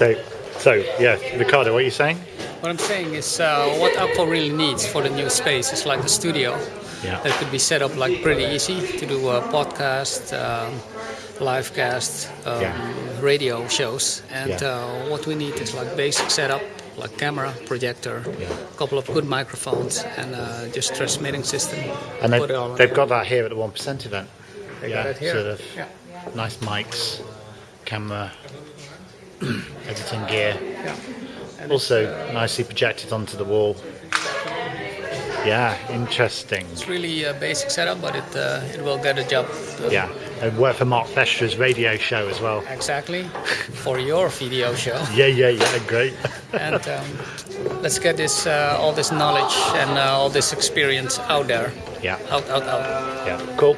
So, so yeah, Ricardo, what are you saying? What I'm saying is uh, what Apple really needs for the new space is like a studio Yeah. that could be set up like pretty easy to do a podcast, um, live cast, um, Yeah. radio shows. And Yeah. uh, what we need is like basic setup, like camera, projector, a couple of good microphones, and uh, just transmitting system. And they've, Put it all they've got that here at the one percent event. They yeah, got it here. sort of Yeah. nice mics, camera, editing gear. Yeah. And Also nicely projected onto the wall. Yeah, interesting. It's really a basic setup, but it uh, it will get a job. done. Yeah, and work for Mark Festra's radio show as well. Exactly, for your video show. Yeah, yeah, yeah, great. and um, let's get this uh, all this knowledge and uh, all this experience out there yeah, out out out yeah, cool.